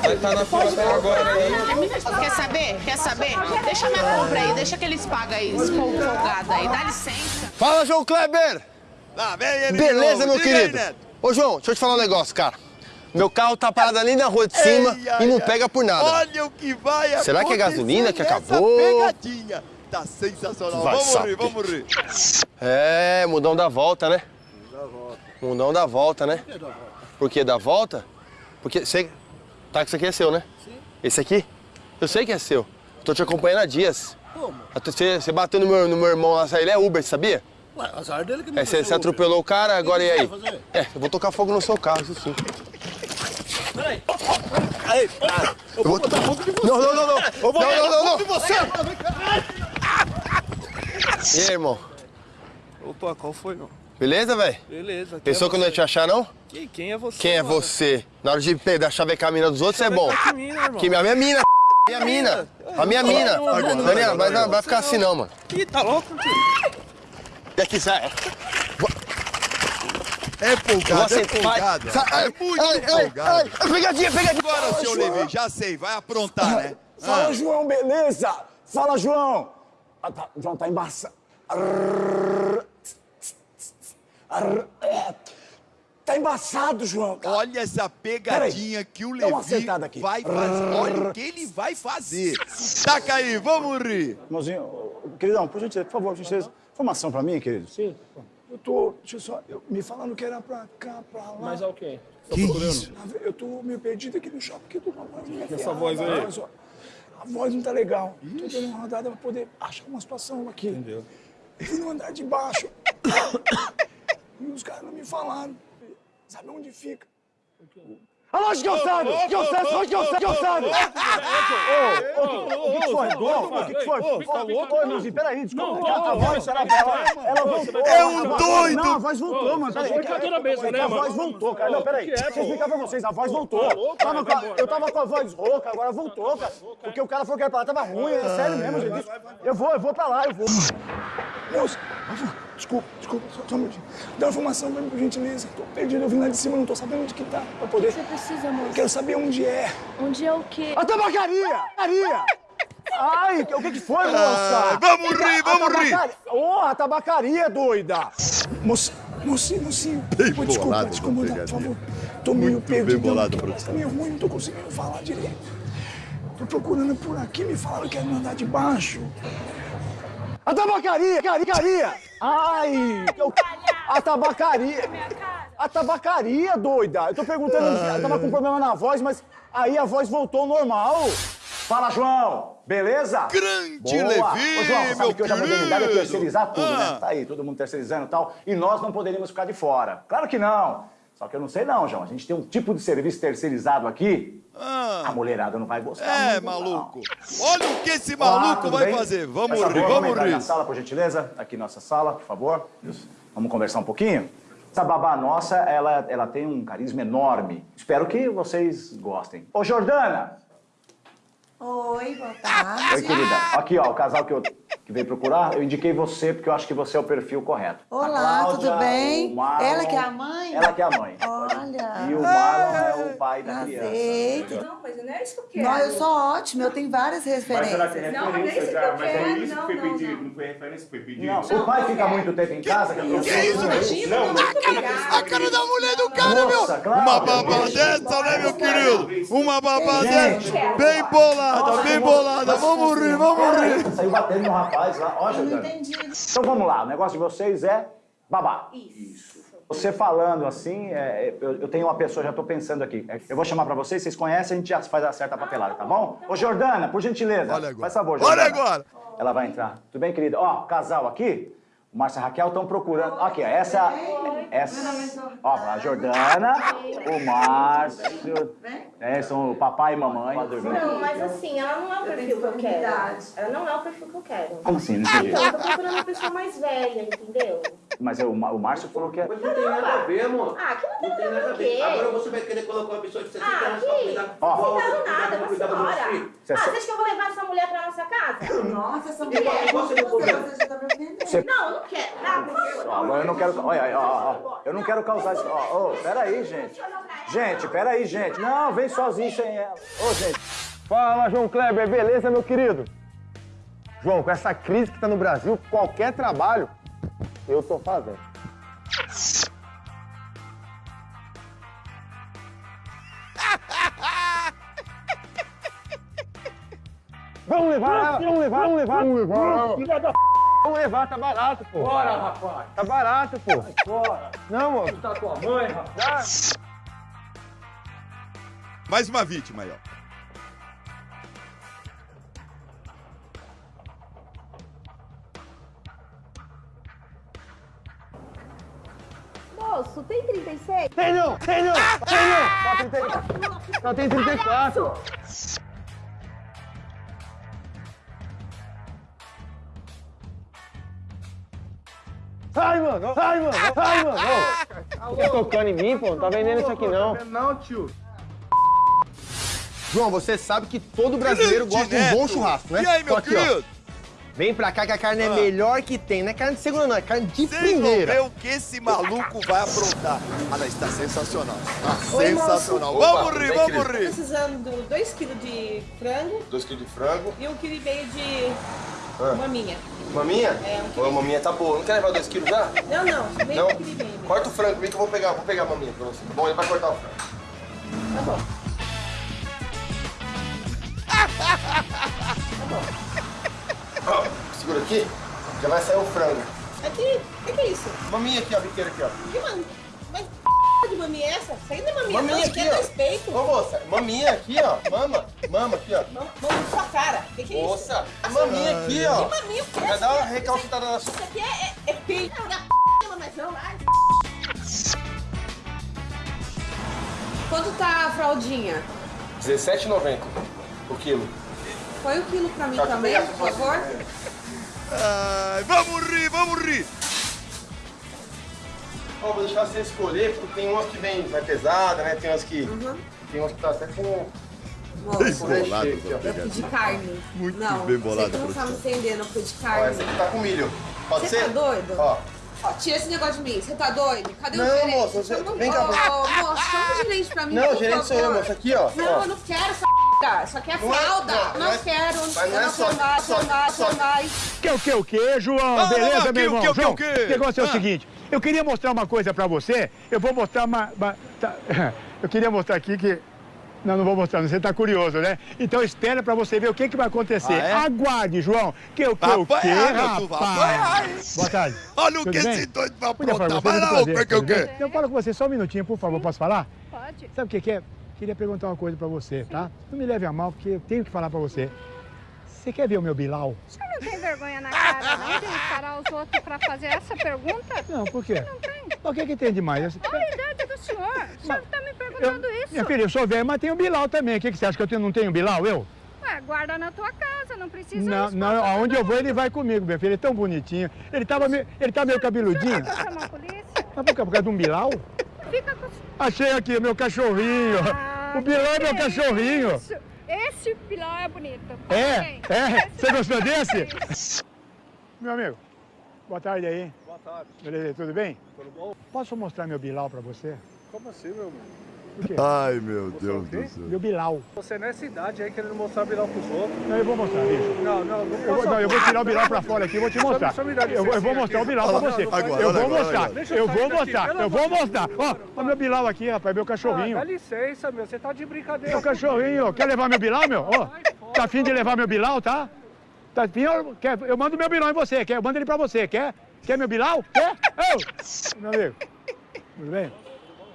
S: Vai estar na fila até agora aí.
M: Quer saber? Quer saber? Deixa minha compra aí, deixa que eles pagam aí, esse folgado aí. Dá licença.
J: Fala, João Kleber!
B: De
J: Beleza, meu querido? Ô, João, deixa eu te falar um negócio, cara. Meu carro tá parado ali na rua de cima
B: Ei, ai,
J: e não pega por nada.
B: Olha o que vai
J: Será que é gasolina que acabou?
B: pegadinha. Tá sensacional.
J: Vai
B: vamos
J: saber.
B: rir, vamos rir.
J: É, mudão da volta, né? Mundão da volta, né? Por que da volta? Porque você. Tá, que isso aqui é seu, né? Sim. Esse aqui? Eu sei que é seu. Tô te acompanhando há dias.
S: Como?
J: Você, você bateu no meu, no meu irmão lá, ele é Uber, sabia?
S: Ué, azar dele que me
J: É, você, você atropelou o cara, agora e
S: que
J: aí?
S: você?
J: É, eu vou tocar fogo no seu carro, isso sim.
S: Peraí. Aí, eu vou botar fogo de você.
J: Não, não, não, não.
S: Eu vou
J: Não, não, não,
S: de você.
J: E aí, irmão?
S: Opa, qual foi, não?
J: Beleza, velho?
S: Beleza.
J: Pensou
S: é
J: que eu não ia
S: você?
J: te achar, não?
S: Quem, quem é você?
J: Quem é
S: mano?
J: você? Na hora de pegar, chavecar a mina dos outros, é bom.
S: Que mina, irmão?
J: Que a minha mina, minha mina. A minha mina. Daniela, vai, vai ficar assim não, mano.
S: Ih, tá louco, tio?
J: E aqui, sai.
B: É
J: Você
B: é
J: vai- sai-
B: É muito
J: ai, ai,
B: folgado.
J: ai, ai, pegadinha, pegadinha.
B: Agora,
J: Fala,
B: seu
J: João.
B: Levi, já sei, vai aprontar, né?
U: Fala,
B: Ah.
U: João, beleza? Fala, João. Ah, tá, João, tá embaçado. É. Tá embaçado, João.
B: Olha essa pegadinha que o Levi vai fazer. Olha o que ele vai fazer. Taca aí, vamos rir.
U: Irmãozinho, queridão, por gentileza, por favor, por gentileza. Informação pra mim, querido? Sim. Eu tô, deixa eu só, eu- me falando que era pra cá, pra lá.
S: Mas é o quê? Tá
U: Que
S: procurando?
U: isso? Eu tô meio perdido aqui no shopping, tô com a voz
S: essa voz aí?
U: só. A voz não tá legal. Tô dando uma rodada pra poder achar uma situação aqui.
S: Entendeu?
U: Eu fui no andar de baixo. e os caras não me falaram. Sabe onde fica? Ah, lógico que eu saiba! Que eu ô, o que foi? O que foi? Ô, irmãozinho, peraí, desculpa. A voz, ela ela voltou.
B: É um doido!
U: Não, a voz voltou, mano.
S: Né,
U: A voz voltou, cara. Não, peraí.
S: É,
U: Deixa eu explicar pra vocês. A voz voltou. Eu tava com a voz rouca, agora voltou, cara. Porque o cara falou que era pra lá, tava ruim. É sério mesmo, gente. Eu vou, eu vou pra lá, eu vou. Moço, desculpa, desculpa, só, só um minutinho. Dá uma informação pra mim, por gentileza. Tô perdido, eu vim lá de cima, não tô sabendo onde que tá. Pra poder...
V: Você precisa, moço.
U: Quero saber onde é.
V: Onde é o quê?
U: A tabacaria! Tabacaria! Ai, o que que foi, moça?
B: Ai, vamos rir,
U: A
B: vamos rir.
U: tabacaria- Ô, a tabacaria, doida! Moço, mocinho, mocinho.
B: Bem
U: Pô, desculpa, desculpa,
B: essa
U: por favor. Tô meio
B: Muito bem
U: perdido.
B: bolado,
U: Tá
B: produção.
U: meio ruim, não tô conseguindo falar direito. Tô procurando por aqui, me falaram que era no andar de baixo. A tabacaria, tabacaria! Ai! eu- A tabacaria! A tabacaria, doida! Eu tô perguntando, eu tava com problema na voz, mas aí a voz voltou ao normal. Fala, João! Beleza?
B: Grande
U: Boa.
B: Levi,
U: Ô, João, você sabe que hoje a modernidade é terceirizar tudo,
B: Ah.
U: né? Tá aí, todo mundo terceirizando e tal. E nós não poderíamos ficar de fora. Claro que não. Só que eu não sei não, João. A gente tem um tipo de serviço terceirizado aqui. A mulherada não vai gostar
B: É,
U: muito,
B: maluco. Olha o que esse
U: Olá,
B: maluco vai
U: bem?
B: fazer. Vamos rir, vamos rir.
U: na sala, por gentileza. Aqui nossa sala, por favor. Isso. Vamos conversar um pouquinho? Essa babá nossa, ela, ela tem um carisma enorme. Espero que vocês gostem. Ô, Jordana!
A: Oi, boa tarde.
U: Oi, querida. Aqui, ó, o casal que eu que veio procurar, eu indiquei você porque eu acho que você é o perfil correto.
A: Olá,
U: Cláudia,
A: tudo bem?
U: Marlon-
A: Ela que é a mãe?
U: Ela que é a mãe.
A: Olha.
U: E o Marlon é o pai da criança.
A: Aceito.
E: Não, mas não é isso que eu quero.
A: Não, eu sou ótima, eu tenho várias referências.
E: Não, mas é isso que eu
F: Mas é isso que
E: Não,
F: foi
E: não,
F: pedido,
E: não.
F: não foi referência que foi pedido.
U: Não, o pai fica muito tempo em casa. Que,
B: Que isso, meu?
F: Não,
B: A cara da mulher do cara,
U: Nossa,
B: meu!
U: claro.
B: Uma babá dessa, né, meu querido? Uma babá dessa, bem bolada, bem bolada. Vamos rir, vamos rir.
U: Saiu batendo no rapaz lá. Ó, Jordana. Então vamos lá, o negócio de vocês é babá.
E: Isso.
U: Você falando assim, é, eu, eu tenho uma pessoa, já tô pensando aqui. É, Eu vou chamar pra vocês, vocês conhecem, a gente já faz a certa papelada, tá bom? Ô, Jordana, por gentileza.
B: Olha agora.
U: Faz favor,
B: Olha
U: Jordana.
B: agora.
U: Ela vai entrar. Tudo bem, querida? Ó, casal aqui, o Márcio e a Raquel estão procurando. Aqui, ó, essa. essa ó, a Jordana, o Márcio. É, são o papai e mamãe.
E: Não, mas assim, ela não é o perfil que eu quero. Ela não é o perfil que eu quero.
U: Como assim? Não entendi.
E: Então, eu tô procurando uma pessoa mais velha, entendeu?
U: Mas o, Ma- o Márcio falou que é.
G: Mas não tem nada a ver, amor.
E: Ah, que não
G: Não tem nada a ver. Agora você vai querer colocar uma pessoa de 60
E: Ah,
G: anos pra cuidar
U: Ó.
E: Não cuidado nada,
G: filhos.
U: Você
E: Ah, você acha que eu vou levar essa mulher pra nossa casa?
A: Nossa, essa mulher.
G: igual você não.
A: Você
E: Não, eu não quero. Ah, por favor.
U: Ó, agora eu não quero. Olha, ó, ó, ó, eu não quero causar isso. Ó, ô, peraí, gente. Gente, peraí, gente. Não, vem sozinho sem ela. Ô, gente.
J: Fala, João Kleber, beleza, meu querido? João, com essa crise que tá no Brasil, qualquer trabalho eu tô fazendo. Vamos levar vamos levar, vamos levar, vamos levar. Filha da Vamos levar, tá barato, pô.
S: Bora, rapaz.
J: Tá barato, pô.
S: Bora.
J: Não, moço.
S: Tá tua mãe, rapaz.
B: Mais uma vítima aí, ó.
E: Moço, tem 36?
J: Tem não, tem não, tem não. Só 30 Só tem 34. Ai, mano, ai, mano, ai, mano. Ô, Fica tocando em mim, pô, não tá vendendo isso aqui não.
O: Não, tio.
J: João, você sabe que todo brasileiro gosta de um bom churrasco, né?
B: E aí, meu
J: Tô aqui, ó. Vem pra cá que a carne é
B: Ah.
J: melhor que tem. Não é carne de segunda, não, é carne de
B: Vocês vão
J: primeira.
B: ver o que esse maluco vai aprontar. Ah, não, está sensacional. Tá
M: Oi,
B: sensacional.
J: moço.
B: Vamos
J: Opa,
B: rir, vamos
J: querido.
B: rir.
M: Precisando de 2 kg de frango
J: 2 kg de frango.
M: e 1 kg e meio de
J: Ah.
M: maminha.
J: Maminha?
M: É, um
J: Ô, maminha tá boa. Não quer levar 2 kg já?
M: Não, não, meio
J: Não?
M: e meio.
J: Corta o frango, vem que eu vou pegar, vou pegar a maminha pra você. Bom, ele vai cortar o frango.
M: Tá bom.
J: Ó, segura aqui, já vai sair o frango.
M: Aqui, o que, que é isso?
J: Maminha aqui, ó, biqueira aqui, ó.
M: Que man... Mas p... de maminha é essa? Isso aí não é maminha,
J: Maminha
M: não, isso aqui é
J: ó.
M: respeito.
J: Ô, moça, maminha aqui, ó. Mama, mama aqui, ó.
M: Mam- Mama na sua cara. O que, que é isso?
J: Moça, maminha aqui, ó.
M: Que maminha o quê?
J: Vai dar uma recalcitada na sua...
M: Isso aqui é, é, é peito. Não, dá p... mas não, vai. Quanto tá a fraldinha?
J: R$17,90 o quilo.
M: Põe o quilo pra mim
J: Tá,
M: também, por favor.
B: Ai, vamos rir, vamos rir.
J: Ó, vou deixar você escolher, porque tem umas que vem mais pesada, né? Tem umas que...
M: Uhum.
J: Tem umas que tá até com...
B: Bem bolado,
J: ó.
M: Eu pedi carne.
B: Muito
M: não,
B: bem bolado,
M: Você que não tá me entendendo, eu pedi
J: Ó,
M: carne.
J: essa aqui tá com milho. Pode
M: Você
J: ser?
M: tá doido?
J: Ó.
M: Ó, tira esse negócio de mim. Você tá doido? Cadê
J: Não,
M: o gerente?
J: moça, você- vem cá,
M: ô,
J: moça,
M: chama o gerente pra mim,
J: Não, o gerente sou eu, moça. Aqui, ó.
M: Não,
J: ó.
M: eu não quero essa p***. Isso aqui é
J: Não é-
M: fralda.
J: não,
M: não,
J: não é-
M: quero.
J: mas não
M: eu
J: é
M: não
J: só-
M: mais,
J: só-
M: mais,
J: só-
M: mais.
F: Que o que, o que, João?
B: Ah,
F: Beleza,
B: aqui,
F: meu irmão?
B: o que, o que,
F: João,
B: o que?
F: o negócio é o
B: Ah.
F: seguinte, eu queria mostrar uma coisa pra você, eu vou mostrar uma... uma- tá- eu queria mostrar aqui que... Não, não vou mostrar, você tá curioso, né? Então espera pra você ver o que, que vai acontecer.
B: Ah, é?
F: Aguarde, João. Que o que, o que, rapaz? Boa tarde.
B: Olha o que esse doido vai aprontar. Vai lá, o que, o que?
F: Eu falo com você só um minutinho, por favor, posso falar?
H: Pode.
F: Sabe o que, que é? Queria perguntar uma coisa pra você, tá? Não me leve a mal, porque eu tenho que falar pra você. Você quer ver o meu Bilal?
H: Você não tem vergonha na cara, não, de parar os outros pra fazer essa pergunta?
F: Não, por quê?
H: Não tem.
F: O que, que tem demais? Eu-
H: Olha a idade do senhor. O senhor tá me perguntando isso.
F: Minha filha, eu sou velho, mas tenho Bilal também. O que, que você acha que eu tenho- não tenho Bilal, eu?
H: Ué, guarda na tua casa, não precisa
F: Não, não, aonde eu vou ele vai comigo, minha filha. Ele é tão bonitinho. Ele, tava meio, ele tá meio cabeludinho.
H: Vou chamar a polícia.
F: Mas por quê? Por causa de um Bilal?
H: Fica com...
F: Achei aqui, meu cachorrinho.
H: Ah,
F: o Bilal é meu
H: que
F: cachorrinho.
H: isso?
E: Esse Bilal é bonito.
F: É? É? Você gostou
E: é
F: desse? Meu amigo, boa tarde aí.
W: Boa tarde.
F: Beleza, tudo bem?
W: Tudo bom?
F: Posso mostrar meu Bilal pra você?
W: Como assim, meu irmão?
B: Ai, meu Deus do céu.
F: Meu Bilal.
W: Você nessa idade aí querendo mostrar Bilal pros outros.
F: Não, eu vou mostrar, bicho.
W: Não, não, não
F: Eu vou, não, eu vou tirar o Bilal pra fora aqui e vou te mostrar.
W: Só me dá
F: Eu, vou- eu vou mostrar o
W: aqui.
F: Bilal pra você.
W: não, não,
F: Eu
W: agora,
F: vou
W: agora,
F: mostrar.
W: agora. Deixa eu
F: Eu vou mostrar. Eu vou mostrar. Ó, ó meu Bilal aqui, rapaz, meu
W: Ah,
F: cachorrinho.
W: dá licença, meu. Você tá de brincadeira.
F: Meu cachorrinho. Quer levar meu Bilal, meu? Ó, tá afim de levar meu Bilal, tá? Tá afim? Eu, quer, eu mando meu Bilal em você. Quer? Eu mando ele pra você. Quer? Quer meu Bilal? Quer? Ô, meu amigo. Tudo bem?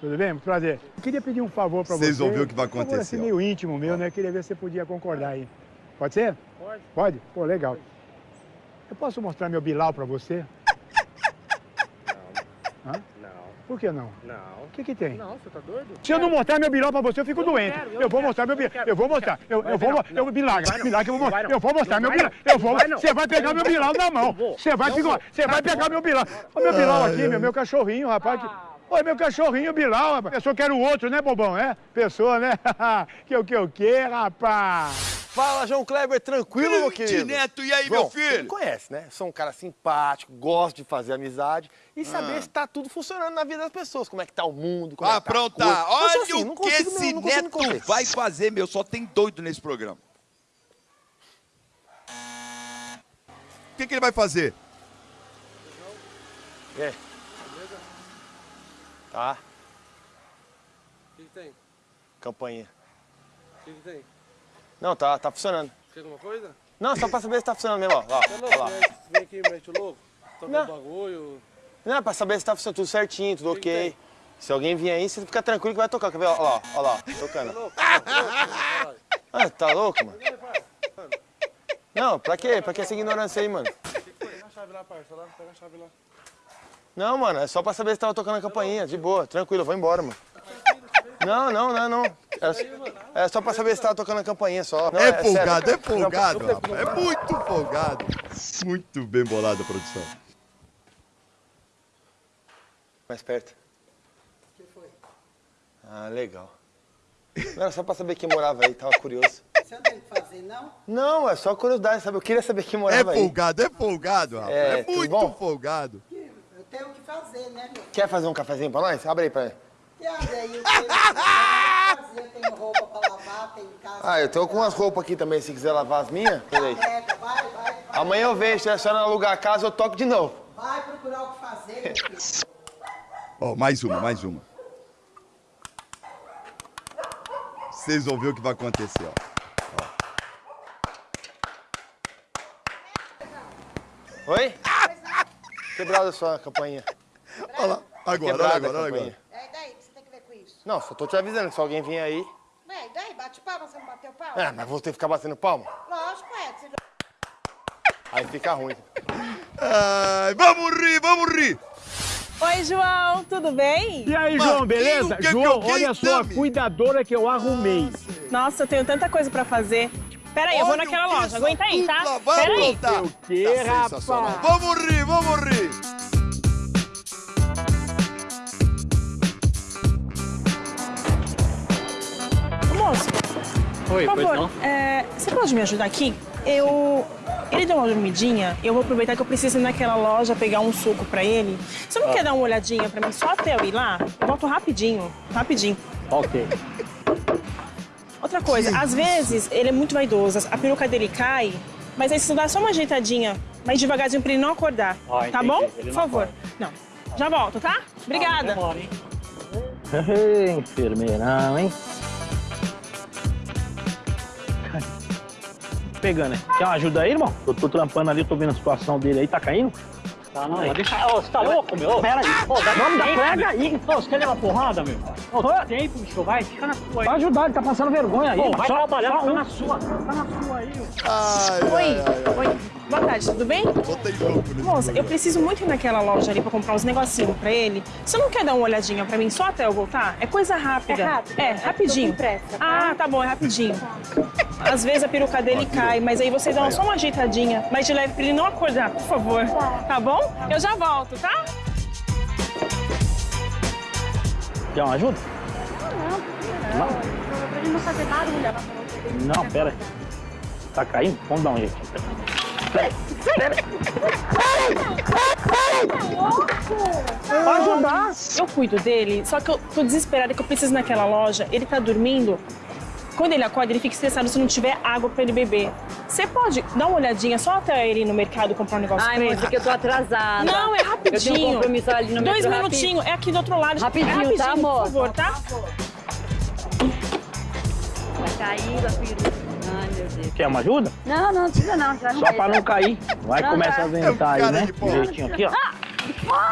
F: Tudo bem? Muito prazer. Eu queria pedir um favor pra você.
B: Vocês vão ver o que vai
F: Um favor assim
B: acontecer,
F: meio íntimo meu, né? Queria ver se você podia concordar aí. Pode ser? Pode. Pode? Pô, legal. Eu posso mostrar meu Bilal pra você? Não. Hã?
W: Não.
F: Por que não?
W: Não.
F: O que que tem?
W: Não, você tá doido?
F: Se eu não mostrar meu Bilal pra você, eu fico doente.
W: quero, eu
F: eu vou
W: quero,
F: mostrar meu
W: eu
F: Bilal. Eu vou
W: eu
F: mostrar. Eu, eu vou. Eu
W: não.
F: Bilaga, eu vou mostrar. Eu vou mostrar meu Bilal. Eu vou. Você vai pegar
W: Eu
F: meu Bilal na mão.
W: Eu.
F: Você vai
W: Eu.
F: Você vai pegar meu Bilal. Olha meu Bilal aqui, meu, meu cachorrinho, rapaz. Que- Olha meu cachorrinho, Bilal, rapaz. Eu só quero o outro, né, bobão? É? Pessoa, né? que o que eu quero, rapaz.
J: Fala, João Kleber, tranquilo, meu querido?
B: Neto, e aí,
J: João,
B: meu filho?
J: Você me conhece, né? Sou um cara simpático, gosto de fazer amizade e saber
B: Ah.
J: se tá tudo funcionando na vida das pessoas. Como é que tá o mundo, como
B: Ah,
J: é que tá
B: pronto,
J: a coisa.
B: tá.
J: Sou
B: Olha
J: assim,
B: o que esse Neto vai fazer, meu. Só tem doido nesse programa. O que, que ele vai fazer?
J: Aí? Tá,
W: O que, que tem?
J: campainha.
W: O que, que tem?
J: Não, tá, tá funcionando.
W: Quer alguma coisa?
J: Não, só pra saber se tá funcionando mesmo, ó. ó,
W: louco,
J: ó lá.
W: né? Vem aqui, mete o louco. Toca o bagulho.
J: Não, é pra saber se tá funcionando tudo certinho, tudo
W: Que
J: ok. Se alguém vier aí, você fica tranquilo que vai tocar. Quer ver? Ó lá, ó lá, tocando. Ah, tá louco, mano? Não, pra quê? Pra que essa ignorância aí, mano?
W: Pega a chave lá, parça. Lá, pega a chave lá.
J: Não, mano, é só pra saber se tava tocando a campainha, de boa, tranquilo, eu vou embora, mano. Não, não, não, não. É, é só pra saber se tava tocando a campainha só. Não,
B: é
J: sério.
B: folgado, é
J: Não,
B: folgado, rapaz. É muito folgado. Muito bem bolado a produção.
J: Mais perto. Ah, legal. Não, era só pra saber quem morava aí, tava curioso.
X: Você não tem o que fazer, não?
J: Não, é só curiosidade, sabe? Eu queria saber quem
B: É
J: morava aí.
B: folgado, é folgado, rapaz.
J: É,
B: É, muito folgado.
X: Eu tenho o que fazer, né, meu?
J: Quer fazer um cafezinho pra nós? Abre aí pra
X: aí, eu tenho eu roupa pra lavar, tenho casa.
J: Ah, eu tenho algumas roupas aqui também, se quiser lavar as minhas. Peraí.
X: Pega, vai, vai, vai.
J: Amanhã eu vejo, se a senhora alugar a casa, eu toco de novo.
X: Vai procurar o que fazer, meu filho.
B: Ó, mais uma, mais uma. Vocês vão ver o que vai acontecer, ó.
J: Oi? Quebrada a sua campainha.
B: Olha lá, agora, olha agora, olha agora.
X: É, daí, o que você tem que ver com isso?
J: Não, só tô te avisando que se alguém vier aí...
X: Ué, e daí, bate palma, você não bateu palma?
J: É, mas vou ter que ficar batendo palma.
X: Lógico, é. Você...
J: Aí fica ruim.
B: Ai, vamos rir, vamos rir.
V: Oi, João, tudo bem?
F: E aí, João, beleza?
B: que é que
F: João,
B: alguém
F: olha só a cuidadora que eu arrumei.
V: Nossa, eu tenho tanta coisa pra fazer. Pera aí, eu vou naquela
B: que
V: loja. Aguenta aí, tá?
B: dupla vai
V: Pera aí.
B: aprontar.
F: O quê,
B: Tá
F: rapaz?
B: Vamos rir, vamos rir.
D: Oi,
V: por
D: pois
V: favor,
D: não?
V: é, você pode me ajudar aqui? Eu... Ele deu uma dormidinha, eu vou aproveitar que eu preciso ir naquela loja pegar um suco pra ele. Você não
D: Ah.
V: quer dar uma olhadinha pra mim só até eu ir lá? Eu volto rapidinho, rapidinho.
D: Ok.
V: Outra coisa, às vezes ele é muito vaidoso, a peruca dele cai, mas aí você dá só uma ajeitadinha, mais devagarzinho pra ele não acordar.
D: Ah,
V: tá bom?
D: Ele
V: Por
D: não
V: favor. Não. Já volto, tá? Obrigada.
D: Demora, hein? Ei, enfermeirão, hein? Pegando, hein? Quer uma ajuda aí, irmão? Eu tô trampando ali, tô vendo a situação dele aí, tá caindo? Tá, não, mas deixa... Ô, você tá louco, meu? Pera aí. Pô, dá Vamos dar pega aí. Ô, você quer levar porrada, meu? Ô, dá tempo, bicho, vai. Fica na sua aí. Vai ajudar, ele tá passando vergonha aí. Pô, vai trabalhar, fica na sua. Fica na sua aí,
B: Ai,
V: Oi,
B: ai, ai, ai.
V: oi. Boa tarde, tudo bem?
B: Botei louco nesse
V: Moça, eu preciso muito ir naquela loja ali pra comprar uns negocinhos pra ele. Você não quer dar uma olhadinha pra mim só até eu voltar? É coisa rápida.
E: É rápido?
V: É,
E: É,
V: rapidinho.
E: pressa, tá?
V: Ah, tá bom, é rapidinho. Às vezes a peruca dele cai, mas aí você dá só uma ajeitadinha, mas de leve pra ele não acordar, por favor. Tá bom? Eu já volto, tá?
D: Quer uma ajuda?
E: Não, não.
H: não fazer barulho.
D: Não, pera aí. Tá caindo? Vamos dar um jeito.
V: Pode ajudar. Eu cuido dele, só que eu tô desesperada que eu preciso naquela loja. Ele tá dormindo. Quando ele acorda, ele fica estressado se não tiver água pra ele beber. Você pode dar uma olhadinha só até ele ir no mercado comprar um negócio
Q: Ai,
V: pra ele?
Q: moça, que eu tô atrasada.
V: Não, é rapidinho.
Q: Eu tenho um compromisso ali no
V: Dois minutinhos, é aqui do outro lado.
Q: Rapidinho,
V: é
Q: tá,
V: por
Q: moça?
V: favor, tá?
Q: Vai cair a peruca.
D: Quer uma ajuda?
Q: Não, não, não precisa não. já
D: Só pra não cair. Vai
Q: Não,
D: começa
Q: tá.
D: a ventar aí, né? Direitinho aqui, ó.
Q: Ah,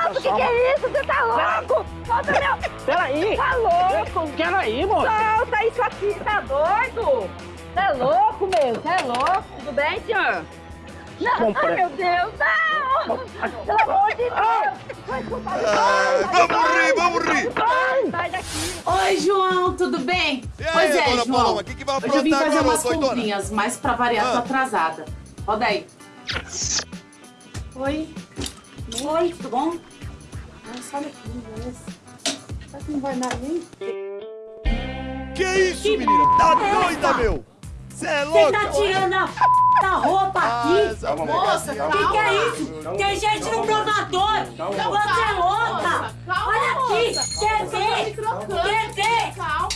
Q: moço, o que, que é isso? Você tá louco? Solta meu...
D: Peraí.
Q: Tá louco?
D: Peraí, moça.
Q: Solta isso aqui, tá doido? Você é louco, meu? Você é louco? Tudo bem, senhor? Não,
D: Compre-
Q: ai, meu Deus, não! Pelo amor de Deus! Escutar
B: vamos rir, vamos rir!
Q: Sai daqui!
M: Oi, João, tudo bem?
B: E aí,
M: pois é,
B: dona
M: João.
B: Paloma, que que vai
M: Hoje eu vim fazer umas comprinhas, mas pra variar, tô
B: Ah.
M: atrasada. Roda aí. Oi.
Q: Oi, tudo bom?
M: Ah, sai daqui, beleza. Será que não vai dar nem?
B: Que isso, menina? Tá doida, meu? Você é
Q: Você
B: louca?
Q: tá tirando a f... da roupa aqui?
B: essa
M: moça,
Q: o que, que é isso? Tem gente no provador! Você é louca! Olha aqui! Quer ver? Quer ver?
M: Calma,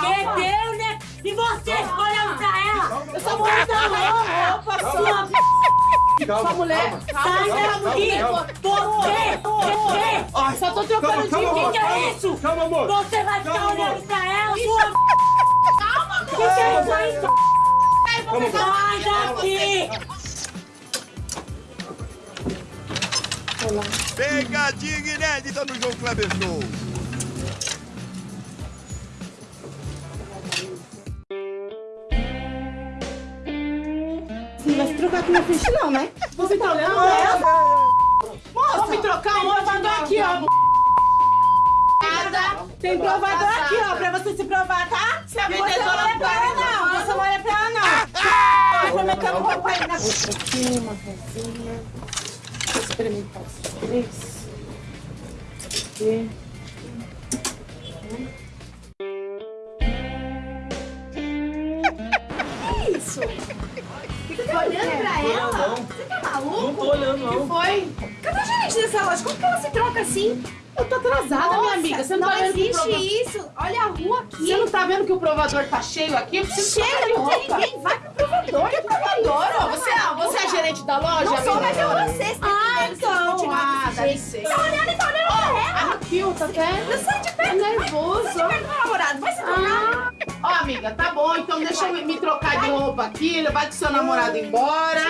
Q: Quer ver, né? E você olhando pra ela?
M: Eu sou
Q: Você
M: mulher,
Q: é
M: roupa,
Q: louca!
M: sua
Q: Sua
M: Sua mulher,
Q: Sai daqui! Você! Você!
M: Só tô trocando de
Q: O que, que é isso?
S: Calma, amor.
Q: Você vai ficar
S: Calma,
Q: olhando
S: amor.
Q: pra ela, sua
M: Calma,
Q: O que, que é isso aí?
S: Calma,
Q: Sai daqui!
B: Pegadinha inédita no João Kleber Show.
C: Você não vai se trocar aqui na frente, não, né?
M: Você tá olhando ela? Moça, vamos me trocar
C: Tem
M: onde?
C: provador aqui, ó.
M: Nada.
C: Tem provador aqui, ó, pra você se provar, tá?
M: Se a
C: você não olha pra ela, não. Você não olha pra ela, não. Vai prometendo roupa aí na
M: Aqui, uma rosinha. Vou experimentar esses três. Aqui.
C: Que isso? Você tá olhando pra ela? Você tá maluco?
G: Não tô olhando, não.
C: O que foi? Cadê a gerente dessa loja? Como que ela se troca assim?
M: Eu tô atrasada, minha amiga. Você não,
C: não
M: tá vendo que o
C: existe
M: prova-
C: isso. Olha a rua aqui.
M: Você não tá vendo que o provador tá cheio aqui? Eu preciso
C: Chega, não tem ninguém. Vai pro provador.
M: Que provador? ó? Você, é- você é gerente da loja?
C: Não sou, mas é você. Você tá
M: Ah, então. Ah, dá licença.
C: Tá olhando e tá olhando pra ela.
M: Aqui, ó, tá vendo?
C: Não sai de perto.
M: nervoso.
C: Sai de perto do namorado. Vai se trocar.
M: Ah. Ó, amiga, tá bom. Então deixa eu me, trocar de roupa aqui. Levar com seu namorado embora.